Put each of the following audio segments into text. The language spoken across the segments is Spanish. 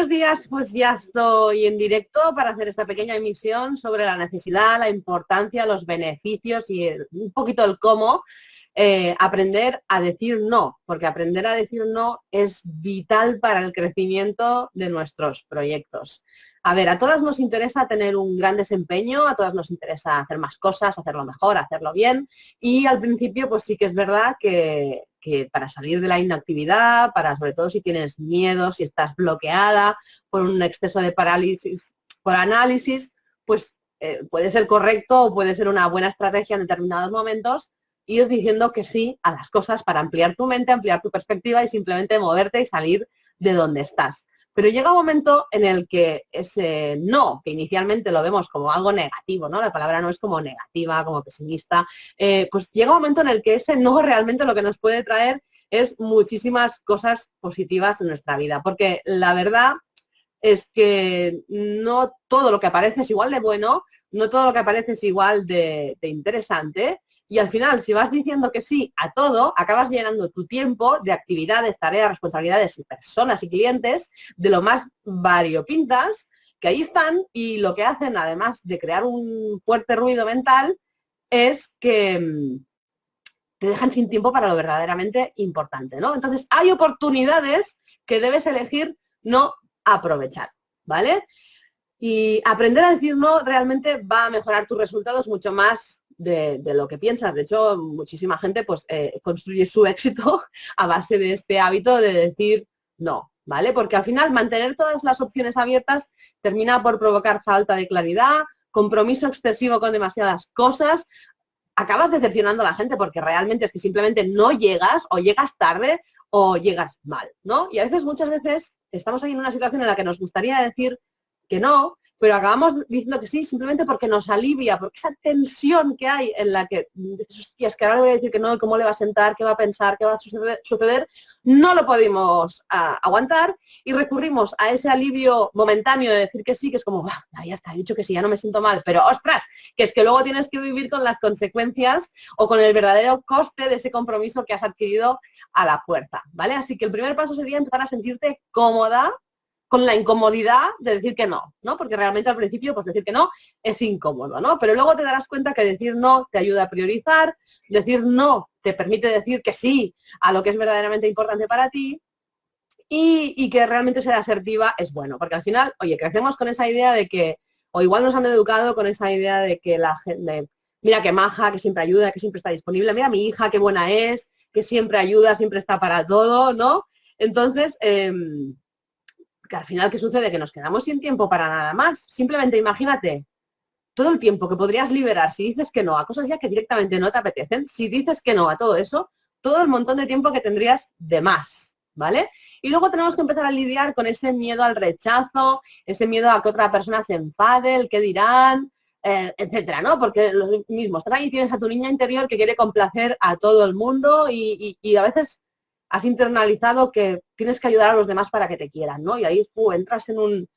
buenos días, pues ya estoy en directo para hacer esta pequeña emisión sobre la necesidad, la importancia, los beneficios y un poquito el cómo eh, aprender a decir no, porque aprender a decir no es vital para el crecimiento de nuestros proyectos. A ver, a todas nos interesa tener un gran desempeño, a todas nos interesa hacer más cosas, hacerlo mejor, hacerlo bien y al principio pues sí que es verdad que, para salir de la inactividad, para sobre todo si tienes miedo, si estás bloqueada por un exceso de parálisis, por análisis, pues eh, puede ser correcto o puede ser una buena estrategia en determinados momentos ir diciendo que sí a las cosas para ampliar tu mente, ampliar tu perspectiva y simplemente moverte y salir de donde estás. Pero llega un momento en el que ese no, que inicialmente lo vemos como algo negativo, ¿no? La palabra no es como negativa, como pesimista, eh, pues llega un momento en el que ese no realmente lo que nos puede traer es muchísimas cosas positivas en nuestra vida. Porque la verdad es que no todo lo que aparece es igual de bueno, no todo lo que aparece es igual de interesante y al final, si vas diciendo que sí a todo, acabas llenando tu tiempo de actividades, tareas, responsabilidades y personas y clientes de lo más variopintas que ahí están y lo que hacen, además de crear un fuerte ruido mental, es que mm, te dejan sin tiempo para lo verdaderamente importante, ¿no? Entonces, hay oportunidades que debes elegir no aprovechar, ¿vale? Y aprender a decir no realmente va a mejorar tus resultados mucho más de, lo que piensas. De hecho, muchísima gente pues eh, construye su éxito a base de este hábito de decir no, ¿vale? Porque al final mantener todas las opciones abiertas termina por provocar falta de claridad, compromiso excesivo con demasiadas cosas, acabas decepcionando a la gente porque realmente es que simplemente no llegas o llegas tarde o llegas mal, ¿no? Y a veces, muchas veces, estamos ahí en una situación en la que nos gustaría decir que no, pero acabamos diciendo que sí simplemente porque nos alivia, porque esa tensión que hay en la que dices, que ahora le voy a decir que no, cómo le va a sentar, qué va a pensar, qué va a suceder, no lo podemos ah, aguantar y recurrimos a ese alivio momentáneo de decir que sí, que es como, ya está, he dicho que sí, ya no me siento mal, pero ostras, que es que luego tienes que vivir con las consecuencias o con el verdadero coste de ese compromiso que has adquirido a la fuerza, ¿vale? Así que el primer paso sería empezar a sentirte cómoda con la incomodidad de decir que no, ¿no? Porque realmente al principio, pues decir que no es incómodo, ¿no? Pero luego te darás cuenta que decir no te ayuda a priorizar, decir no te permite decir que sí a lo que es verdaderamente importante para ti y, que realmente ser asertiva es bueno, porque al final, oye, crecemos con esa idea de que, o igual nos han educado con esa idea de que la gente, mira qué maja, que siempre ayuda, que siempre está disponible, mira mi hija, qué buena es, que siempre ayuda, siempre está para todo, ¿no? Entonces, em, que al final, ¿qué sucede? Que nos quedamos sin tiempo para nada más. Simplemente imagínate todo el tiempo que podrías liberar si dices que no a cosas ya que directamente no te apetecen, si dices que no a todo eso, todo el montón de tiempo que tendrías de más, ¿vale? Y luego tenemos que empezar a lidiar con ese miedo al rechazo, ese miedo a que otra persona se enfade, el que dirán, eh, etcétera, ¿no? Porque lo mismo, estás ahí tienes a tu niña interior que quiere complacer a todo el mundo y a veces has internalizado que tienes que ayudar a los demás para que te quieran, ¿no? Y ahí tú entras en un,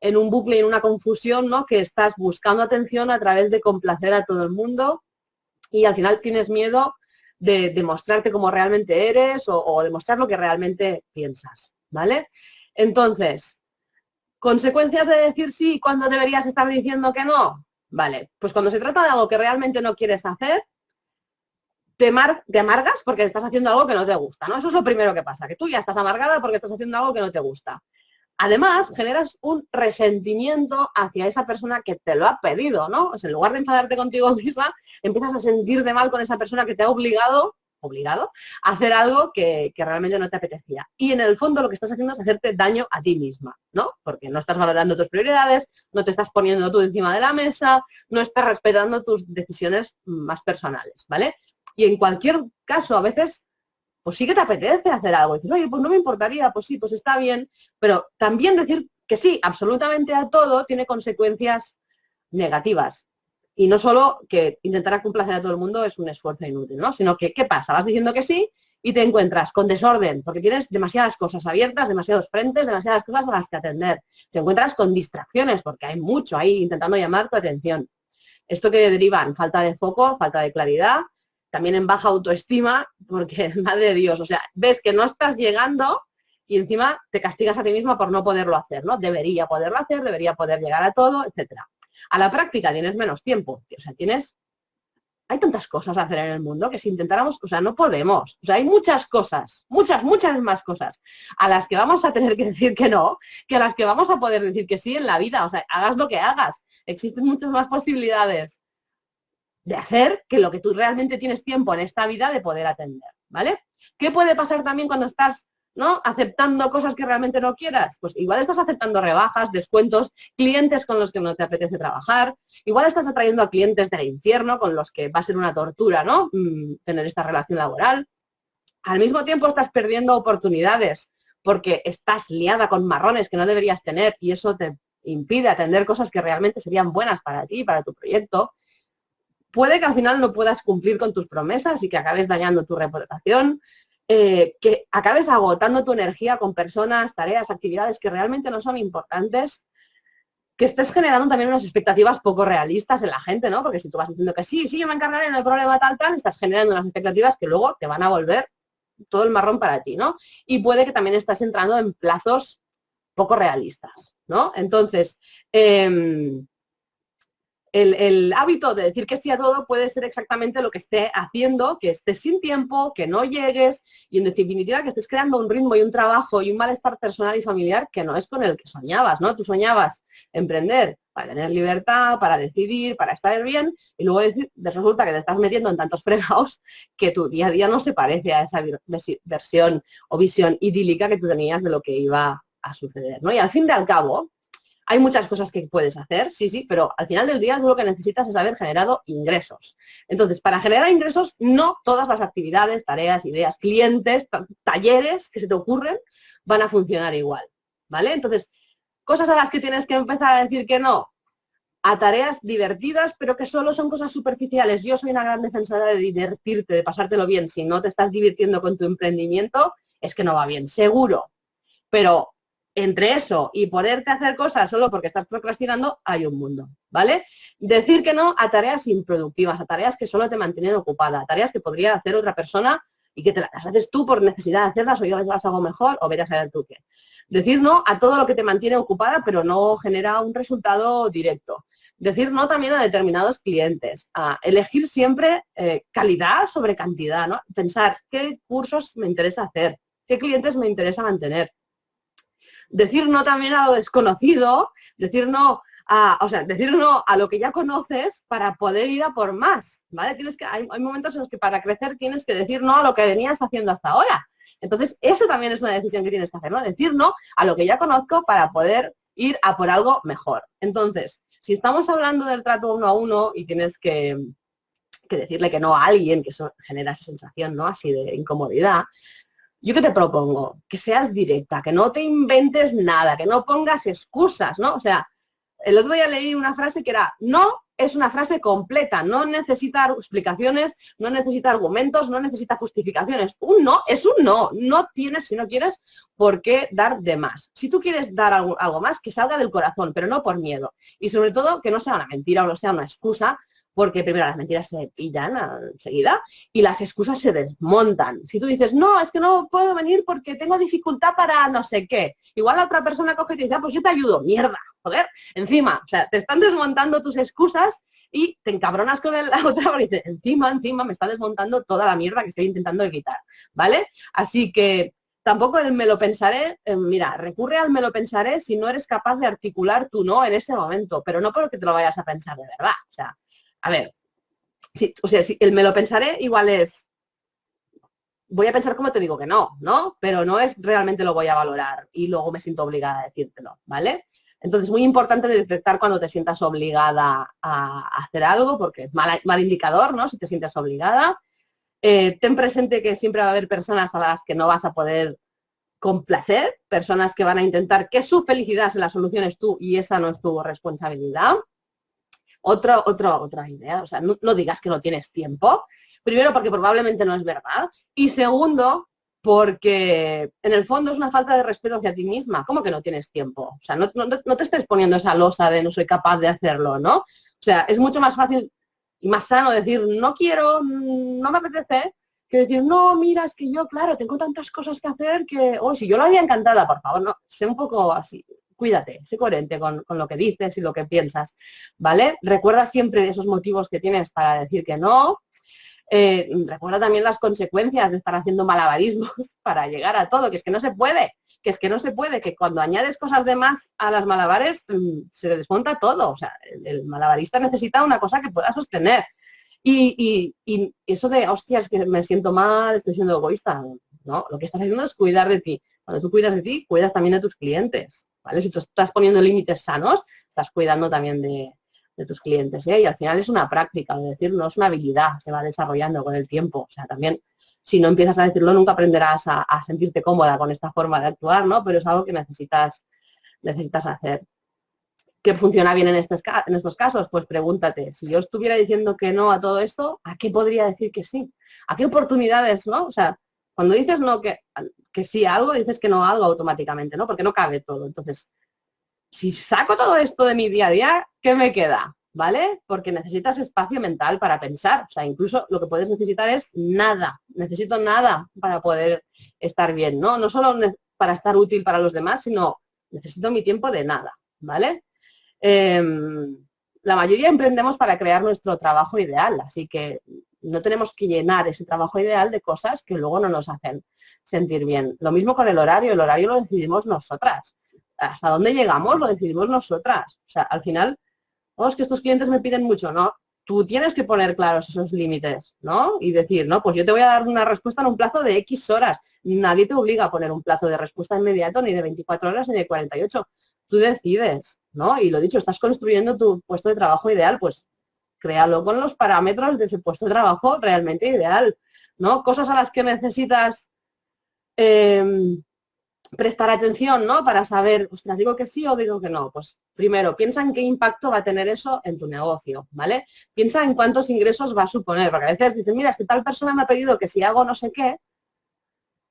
en un bucle en una confusión, ¿no? Que estás buscando atención a través de complacer a todo el mundo y al final tienes miedo de demostrarte como realmente eres o, o demostrar lo que realmente piensas, ¿vale? Entonces, ¿consecuencias de decir sí cuando deberías estar diciendo que no? Vale, pues cuando se trata de algo que realmente no quieres hacer, te, amargas porque estás haciendo algo que no te gusta, ¿no? Eso es lo primero que pasa, que tú ya estás amargada porque estás haciendo algo que no te gusta. Además, generas un resentimiento hacia esa persona que te lo ha pedido, ¿no? en lugar de enfadarte contigo misma, empiezas a sentirte mal con esa persona que te ha obligado, obligado, a hacer algo que, que, realmente no te apetecía. Y en el fondo lo que estás haciendo es hacerte daño a ti misma, ¿no? Porque no estás valorando tus prioridades, no te estás poniendo tú encima de la mesa, no estás respetando tus decisiones más personales, ¿vale? Y en cualquier caso, a veces, pues sí que te apetece hacer algo. Y dices, oye, pues no me importaría, pues sí, pues está bien. Pero también decir que sí, absolutamente a todo, tiene consecuencias negativas. Y no solo que intentar complacer a todo el mundo es un esfuerzo inútil, ¿no? Sino que, ¿qué pasa? Vas diciendo que sí y te encuentras con desorden, porque tienes demasiadas cosas abiertas, demasiados frentes, demasiadas cosas a las que atender. Te encuentras con distracciones, porque hay mucho ahí intentando llamar tu atención. Esto que deriva en falta de foco, falta de claridad, también en baja autoestima, porque, madre Dios, o sea, ves que no estás llegando y encima te castigas a ti misma por no poderlo hacer, ¿no? Debería poderlo hacer, debería poder llegar a todo, etcétera. A la práctica tienes menos tiempo, o sea, tienes hay tantas cosas a hacer en el mundo que si intentáramos, o sea, no podemos. O sea, hay muchas cosas, muchas, muchas más cosas a las que vamos a tener que decir que no, que a las que vamos a poder decir que sí en la vida. O sea, hagas lo que hagas. Existen muchas más posibilidades de hacer que lo que tú realmente tienes tiempo en esta vida de poder atender, ¿vale? ¿Qué puede pasar también cuando estás ¿no? Aceptando cosas que realmente no quieras, pues igual estás aceptando rebajas, descuentos, clientes con los que no te apetece trabajar, igual estás atrayendo a clientes del infierno con los que va a ser una tortura, ¿no? Mm, tener esta relación laboral. Al mismo tiempo estás perdiendo oportunidades porque estás liada con marrones que no deberías tener y eso te impide atender cosas que realmente serían buenas para ti, para tu proyecto. Puede que al final no puedas cumplir con tus promesas y que acabes dañando tu reputación, eh, que acabes agotando tu energía con personas, tareas, actividades que realmente no son importantes, que estés generando también unas expectativas poco realistas en la gente, ¿no? Porque si tú vas diciendo que sí, sí, yo me encargaré, no hay problema tal, tal, estás generando unas expectativas que luego te van a volver todo el marrón para ti, ¿no? Y puede que también estás entrando en plazos poco realistas, ¿no? Entonces, eh, el, hábito de decir que sí a todo puede ser exactamente lo que esté haciendo, que estés sin tiempo, que no llegues y en definitiva que estés creando un ritmo y un trabajo y un malestar personal y familiar que no es con el que soñabas, ¿no? Tú soñabas emprender para tener libertad, para decidir, para estar bien y luego resulta que te estás metiendo en tantos fregados que tu día a día no se parece a esa versión o visión idílica que tú tenías de lo que iba a suceder, ¿no? Y al fin y al cabo, hay muchas cosas que puedes hacer, sí, sí, pero al final del día tú lo que necesitas es haber generado ingresos. Entonces, para generar ingresos, no todas las actividades, tareas, ideas, clientes, talleres que se te ocurren van a funcionar igual, ¿vale? Entonces, cosas a las que tienes que empezar a decir que no, a tareas divertidas, pero que solo son cosas superficiales. Yo soy una gran defensora de divertirte, de pasártelo bien. Si no te estás divirtiendo con tu emprendimiento, es que no va bien, seguro. Pero entre eso y poderte hacer cosas solo porque estás procrastinando, hay un mundo, ¿vale? Decir que no a tareas improductivas, a tareas que solo te mantienen ocupada, a tareas que podría hacer otra persona y que te las haces tú por necesidad de hacerlas o yo las hago mejor o verás a ver tú qué. Decir no a todo lo que te mantiene ocupada pero no genera un resultado directo. Decir no también a determinados clientes. A elegir siempre eh, calidad sobre cantidad, ¿no? Pensar qué cursos me interesa hacer, qué clientes me interesa mantener, decir no también a lo desconocido, decir no a, o sea, decir no a lo que ya conoces para poder ir a por más, ¿vale? Tienes que, hay, momentos en los que para crecer tienes que decir no a lo que venías haciendo hasta ahora. Entonces, eso también es una decisión que tienes que hacer, ¿no? Decir no a lo que ya conozco para poder ir a por algo mejor. Entonces, si estamos hablando del trato uno a uno y tienes que, que decirle que no a alguien, que eso genera esa sensación, ¿no? Así de incomodidad, yo que te propongo, que seas directa, que no te inventes nada, que no pongas excusas, ¿no? O sea, el otro día leí una frase que era, no es una frase completa, no necesita explicaciones, no necesita argumentos, no necesita justificaciones. Un no es un no, no tienes, si no quieres, por qué dar de más. Si tú quieres dar algo, algo más, que salga del corazón, pero no por miedo. Y sobre todo, que no sea una mentira o no sea una excusa, porque primero las mentiras se pillan enseguida y las excusas se desmontan. Si tú dices, no, es que no puedo venir porque tengo dificultad para no sé qué, igual la otra persona coge y te dice, ah, pues yo te ayudo, mierda, joder, encima, o sea, te están desmontando tus excusas y te encabronas con la otra y dices, encima, encima me está desmontando toda la mierda que estoy intentando evitar, ¿vale? Así que tampoco el me lo pensaré, eh, mira, recurre al me lo pensaré si no eres capaz de articular tu no en ese momento, pero no porque te lo vayas a pensar de verdad, o sea, a ver, o sea, si el me lo pensaré igual es, voy a pensar como te digo que no, ¿no? Pero no es realmente lo voy a valorar y luego me siento obligada a decírtelo, ¿vale? Entonces, muy importante detectar cuando te sientas obligada a hacer algo, porque es mal, mal indicador, ¿no? Si te sientes obligada. Eh, ten presente que siempre va a haber personas a las que no vas a poder complacer, personas que van a intentar que su felicidad se la soluciones tú y esa no es tu responsabilidad. Otra, otra, otra idea, o sea, no, digas que no tienes tiempo. Primero, porque probablemente no es verdad. Y segundo, porque en el fondo es una falta de respeto hacia ti misma. ¿Cómo que no tienes tiempo? O sea, no, no, te estés poniendo esa losa de no soy capaz de hacerlo, ¿no? O sea, es mucho más fácil y más sano decir no quiero, no me apetece, que decir, no, mira, es que yo, claro, tengo tantas cosas que hacer que, oh, si yo lo había encantada, por favor, no, sé un poco así, cuídate, sé coherente con, lo que dices y lo que piensas, ¿vale? Recuerda siempre esos motivos que tienes para decir que no, eh, recuerda también las consecuencias de estar haciendo malabarismos para llegar a todo, que es que no se puede, que es que no se puede, que cuando añades cosas de más a las malabares mm, se desmonta todo, o sea, el malabarista necesita una cosa que pueda sostener, y, eso de, hostias, que me siento mal, estoy siendo egoísta, ¿no? Lo que estás haciendo es cuidar de ti. Cuando tú cuidas de ti, cuidas también de tus clientes, Si tú estás poniendo límites sanos, estás cuidando también de, tus clientes, ¿eh? Y al final es una práctica, es decir, no es una habilidad, se va desarrollando con el tiempo. O sea, también, si no empiezas a decirlo, nunca aprenderás a, sentirte cómoda con esta forma de actuar, ¿no? Pero es algo que necesitas, necesitas hacer. ¿Qué funciona bien en, en estos casos? Pues pregúntate, si yo estuviera diciendo que no a todo esto, ¿a qué podría decir que sí? ¿A qué oportunidades, no? O sea, cuando dices no que, que sí algo, dices que no algo automáticamente, ¿no? Porque no cabe todo. Entonces, si saco todo esto de mi día a día, ¿qué me queda? ¿Vale? Porque necesitas espacio mental para pensar. O sea, incluso lo que puedes necesitar es nada. Necesito nada para poder estar bien, ¿no? No solo para estar útil para los demás, sino necesito mi tiempo de nada, ¿vale? Em, la mayoría emprendemos para crear nuestro trabajo ideal, así que no tenemos que llenar ese trabajo ideal de cosas que luego no nos hacen sentir bien. Lo mismo con el horario, el horario lo decidimos nosotras. Hasta dónde llegamos lo decidimos nosotras. O sea, al final, oh, es que estos clientes me piden mucho, ¿no? Tú tienes que poner claros esos límites, ¿no? Y decir, no, pues yo te voy a dar una respuesta en un plazo de X horas. Nadie te obliga a poner un plazo de respuesta inmediato, ni de 24 horas, ni de 48. Tú decides. ¿no? Y lo dicho, estás construyendo tu puesto de trabajo ideal, pues créalo con los parámetros de ese puesto de trabajo realmente ideal, ¿no? Cosas a las que necesitas em, prestar atención, ¿no? Para saber, ostras, digo que sí o digo que no. Pues primero, piensa en qué impacto va a tener eso en tu negocio, ¿vale? Piensa en cuántos ingresos va a suponer, porque a veces dices, mira, es que tal persona me ha pedido que si hago no sé qué,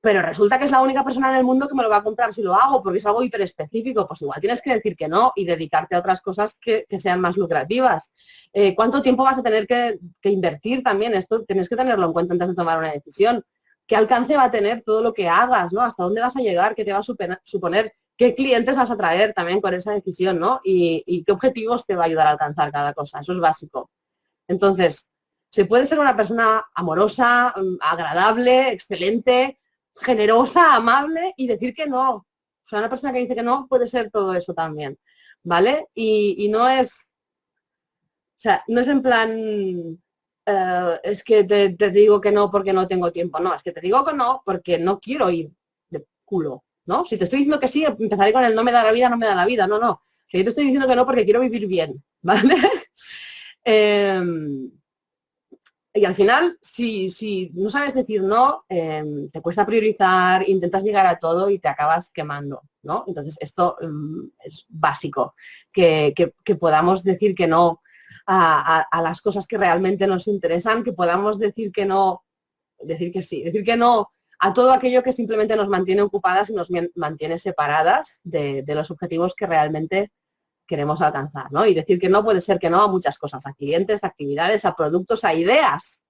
pero resulta que es la única persona en el mundo que me lo va a comprar si lo hago, porque es algo hiperespecífico, pues igual tienes que decir que no y dedicarte a otras cosas que, sean más lucrativas. Eh, ¿Cuánto tiempo vas a tener que, invertir también? Esto tienes que tenerlo en cuenta antes de tomar una decisión. ¿Qué alcance va a tener todo lo que hagas? ¿no? ¿Hasta dónde vas a llegar? ¿Qué te va a suponer? ¿Qué clientes vas a traer también con esa decisión? ¿no? Y, y qué objetivos te va a ayudar a alcanzar cada cosa. Eso es básico. Entonces, se puede ser una persona amorosa, mm, agradable, excelente, generosa, amable y decir que no. O sea, una persona que dice que no puede ser todo eso también, ¿vale? Y, no es, o sea, no es en plan, eh, es que te, digo que no porque no tengo tiempo, no, es que te digo que no porque no quiero ir de culo, ¿no? Si te estoy diciendo que sí, empezaré con el no me da la vida, no me da la vida, no, no. O yo te estoy diciendo que no porque quiero vivir bien, ¿vale? Em, y al final, si, si no sabes decir no, em, te cuesta priorizar, intentas llegar a todo y te acabas quemando, ¿no? Entonces, esto em, es básico, que, podamos decir que no a, las cosas que realmente nos interesan, que podamos decir que no, decir que sí, decir que no a todo aquello que simplemente nos mantiene ocupadas y nos mantiene separadas de, de los objetivos que realmente queremos alcanzar, ¿no? Y decir que no puede ser que no a muchas cosas, a clientes, a actividades, a productos, a ideas.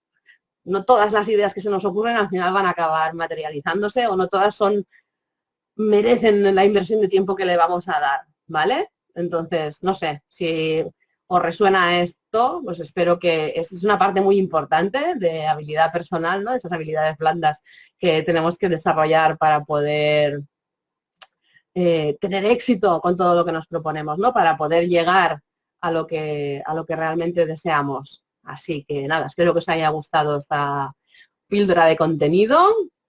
No todas las ideas que se nos ocurren al final van a acabar materializándose o no todas son merecen la inversión de tiempo que le vamos a dar, ¿vale? Entonces, no sé, si os resuena esto, pues espero que es una parte muy importante de habilidad personal, ¿no? Esas habilidades blandas que tenemos que desarrollar para poder eh, tener éxito con todo lo que nos proponemos, ¿no? Para poder llegar a lo que, a lo que realmente deseamos. Así que nada, espero que os haya gustado esta píldora de contenido.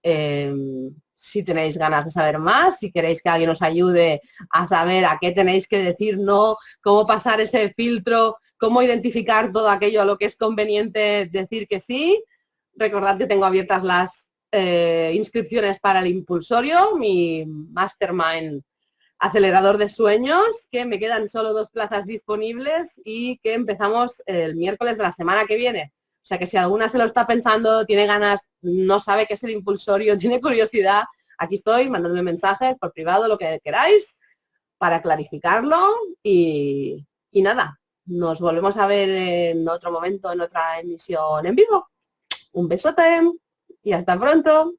Em, si tenéis ganas de saber más, si queréis que alguien os ayude a saber a qué tenéis que decir no, cómo pasar ese filtro, cómo identificar todo aquello a lo que es conveniente decir que sí, recordad que tengo abiertas las eh, inscripciones para el impulsorio, mi mastermind acelerador de sueños, que me quedan solo dos plazas disponibles y que empezamos el miércoles de la semana que viene. O sea que si alguna se lo está pensando, tiene ganas, no sabe qué es el impulsorio, tiene curiosidad, aquí estoy, mandadme mensajes por privado, lo que queráis, para clarificarlo y, y nada, nos volvemos a ver en otro momento, en otra emisión en vivo. Un besote. Y hasta pronto.